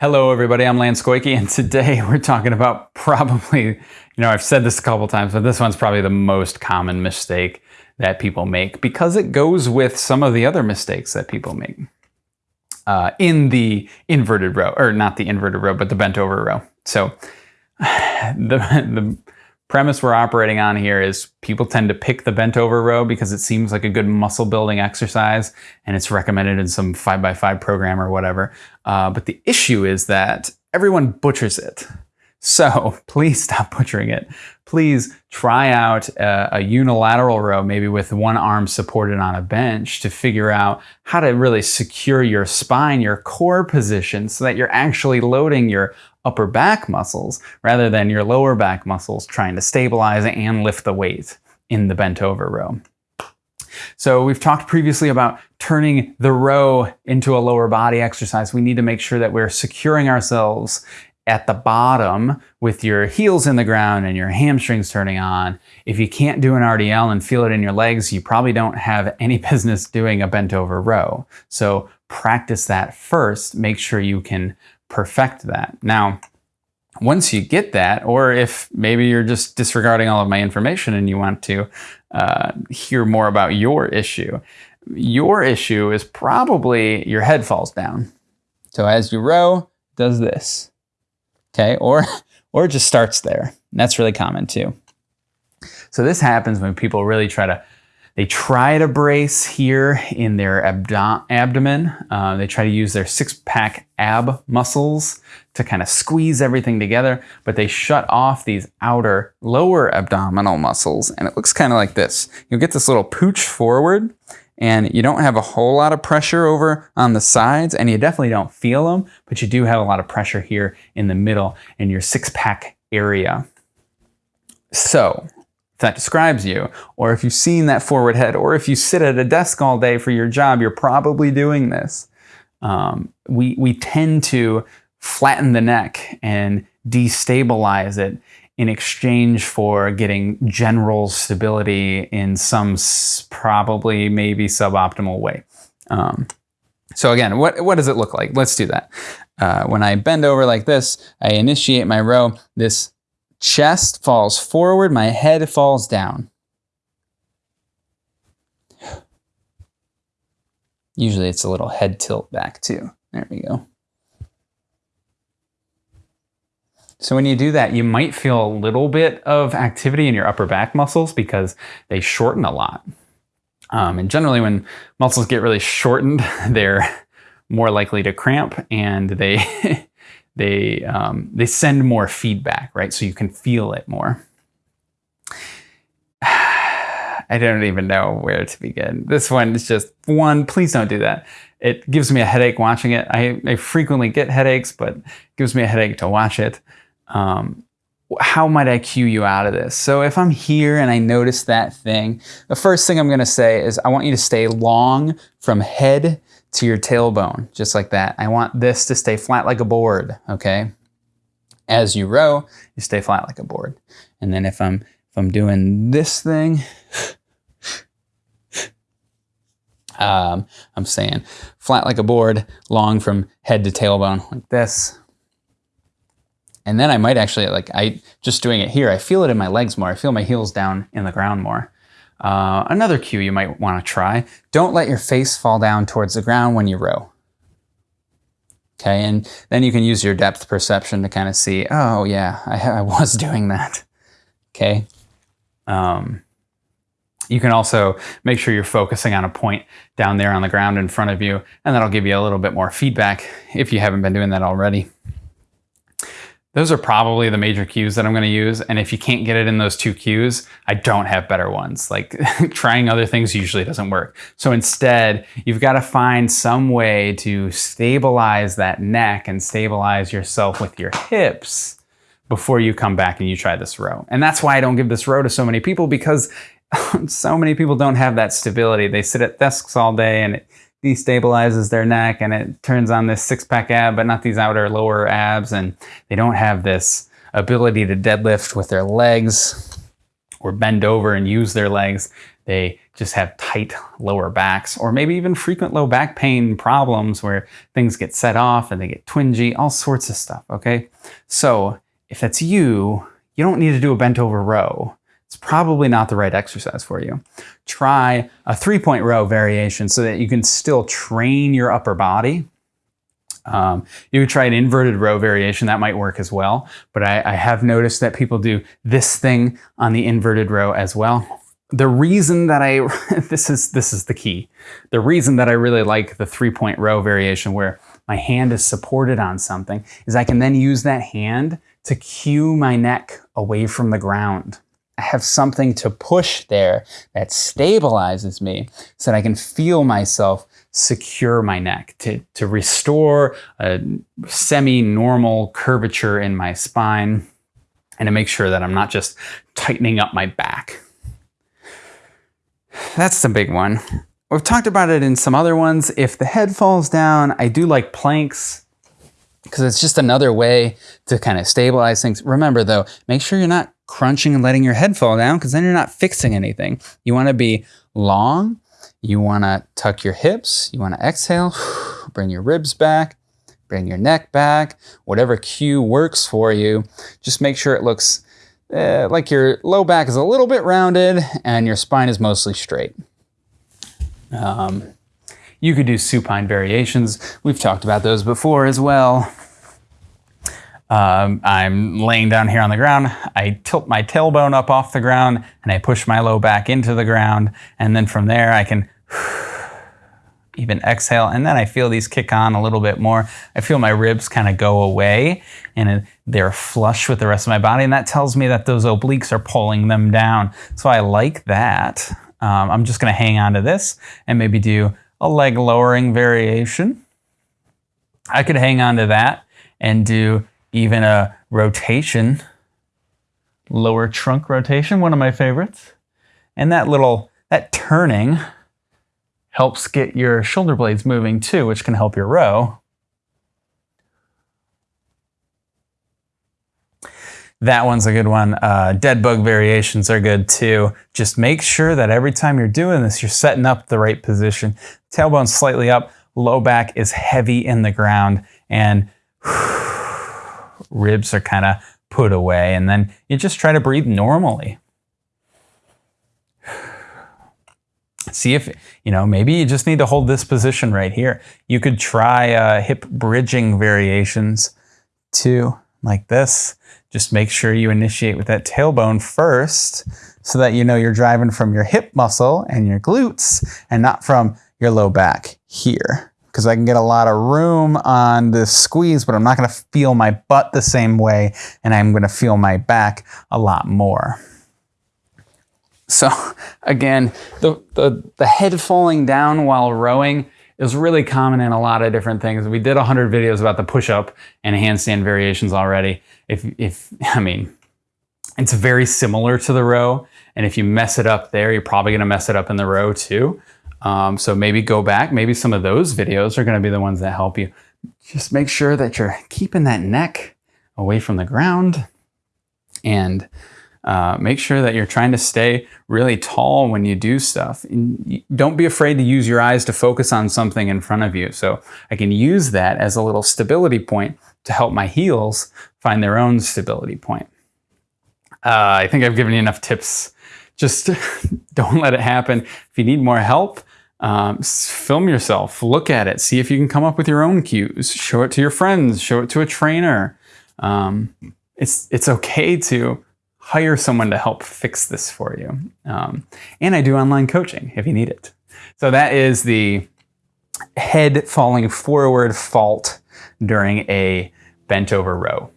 Hello, everybody. I'm Lance Goyke, and today we're talking about probably, you know, I've said this a couple times, but this one's probably the most common mistake that people make because it goes with some of the other mistakes that people make uh, in the inverted row, or not the inverted row, but the bent over row. So the, the premise we're operating on here is people tend to pick the bent over row because it seems like a good muscle building exercise and it's recommended in some 5x5 program or whatever. Uh, but the issue is that everyone butchers it. So please stop butchering it. Please try out a, a, unilateral row, maybe with one arm supported on a bench to figure out how to really secure your spine, your core position so that you're actually loading your upper back muscles rather than your lower back muscles trying to stabilize and lift the weight in the bent over row. So we've talked previously about turning the row into a lower body exercise. We need to make sure that we're securing ourselves at the bottom with your heels in the ground and your hamstrings turning on. If you can't do an RDL and feel it in your legs, you probably don't have any business doing a bent over row. So practice that first. Make sure you can perfect that. Now, once you get that, or if maybe you're just disregarding all of my information and you want to uh, hear more about your issue, your issue is probably your head falls down. So as you row, does this, okay? Or, or it just starts there. And that's really common too. So this happens when people really try to they try to brace here in their abdo abdomen. Uh, they try to use their six-pack ab muscles to kind of squeeze everything together, but they shut off these outer lower abdominal muscles, and it looks kind of like this. You'll get this little pooch forward, and you don't have a whole lot of pressure over on the sides, and you definitely don't feel them, but you do have a lot of pressure here in the middle in your six-pack area. So if that describes you, or if you've seen that forward head, or if you sit at a desk all day for your job, you're probably doing this. Um, we, we tend to flatten the neck and destabilize it in exchange for getting general stability in some probably maybe suboptimal way. Um, so again, what, what does it look like? Let's do that. Uh, when I bend over like this, I initiate my row. This chest falls forward, my head falls down. Usually it's a little head tilt back too. There we go. So when you do that, you might feel a little bit of activity in your upper back muscles because they shorten a lot. Um, and generally when muscles get really shortened, they're more likely to cramp and they they, um, they send more feedback, right? So you can feel it more. I don't even know where to begin. This one is just one, please don't do that. It gives me a headache watching it. I, I frequently get headaches, but it gives me a headache to watch it. Um, how might I cue you out of this? So if I'm here and I notice that thing, the first thing I'm gonna say is I want you to stay long from head to your tailbone, just like that. I want this to stay flat like a board, okay? As you row, you stay flat like a board. And then if I'm, if I'm doing this thing, um, I'm saying flat like a board, long from head to tailbone, like this. And then I might actually, like, I just doing it here, I feel it in my legs more. I feel my heels down in the ground more. Uh, another cue you might want to try, don't let your face fall down towards the ground when you row. Okay, and then you can use your depth perception to kind of see, oh yeah, I, I was doing that. Okay. Um, you can also make sure you're focusing on a point down there on the ground in front of you, and that'll give you a little bit more feedback if you haven't been doing that already. Those are probably the major cues that I'm going to use. And if you can't get it in those two cues, I don't have better ones. Like trying other things usually doesn't work. So instead, you've got to find some way to stabilize that neck and stabilize yourself with your hips before you come back and you try this row. And that's why I don't give this row to so many people because so many people don't have that stability. They sit at desks all day and it destabilizes their neck and it turns on this six pack ab, but not these outer lower abs. And they don't have this ability to deadlift with their legs or bend over and use their legs. They just have tight lower backs or maybe even frequent low back pain problems where things get set off and they get twingy, all sorts of stuff, okay? So if that's you, you don't need to do a bent over row. It's probably not the right exercise for you. Try a three point row variation so that you can still train your upper body. Um, you could try an inverted row variation, that might work as well. But I, I have noticed that people do this thing on the inverted row as well. The reason that I, this is, this is the key. The reason that I really like the three point row variation where my hand is supported on something is I can then use that hand to cue my neck away from the ground. Have something to push there that stabilizes me so that I can feel myself secure my neck to, to restore a semi-normal curvature in my spine and to make sure that I'm not just tightening up my back. That's the big one. We've talked about it in some other ones. If the head falls down, I do like planks because it's just another way to kind of stabilize things. Remember though, make sure you're not crunching and letting your head fall down because then you're not fixing anything. You want to be long. You want to tuck your hips. You want to exhale, bring your ribs back, bring your neck back, whatever cue works for you. Just make sure it looks uh, like your low back is a little bit rounded and your spine is mostly straight. Um, you could do supine variations. We've talked about those before as well. Um, I'm laying down here on the ground. I tilt my tailbone up off the ground and I push my low back into the ground. And then from there, I can even exhale. And then I feel these kick on a little bit more. I feel my ribs kind of go away and they're flush with the rest of my body. And that tells me that those obliques are pulling them down. So I like that. Um, I'm just going to hang on to this and maybe do a leg lowering variation. I could hang on to that and do even a rotation, lower trunk rotation, one of my favorites. And that little, that turning helps get your shoulder blades moving too, which can help your row. That one's a good one. Uh, dead bug variations are good too. Just make sure that every time you're doing this, you're setting up the right position. Tailbone slightly up, low back is heavy in the ground, and ribs are kind of put away. And then you just try to breathe normally. See if, you know, maybe you just need to hold this position right here. You could try uh, hip bridging variations too, like this. Just make sure you initiate with that tailbone first so that you know you're driving from your hip muscle and your glutes and not from your low back here because I can get a lot of room on the squeeze, but I'm not going to feel my butt the same way, and I'm going to feel my back a lot more. So again, the, the, the head falling down while rowing is really common in a lot of different things. We did 100 videos about the push-up and handstand variations already. If, if I mean, it's very similar to the row, and if you mess it up there, you're probably going to mess it up in the row too. Um, so maybe go back. Maybe some of those videos are going to be the ones that help you. Just make sure that you're keeping that neck away from the ground and uh, make sure that you're trying to stay really tall when you do stuff. And don't be afraid to use your eyes to focus on something in front of you. So I can use that as a little stability point to help my heels find their own stability point. Uh, I think I've given you enough tips. Just don't let it happen. If you need more help, um, film yourself, look at it, see if you can come up with your own cues, show it to your friends, show it to a trainer. Um, it's, it's okay to hire someone to help fix this for you. Um, and I do online coaching if you need it. So that is the head falling forward fault during a bent over row.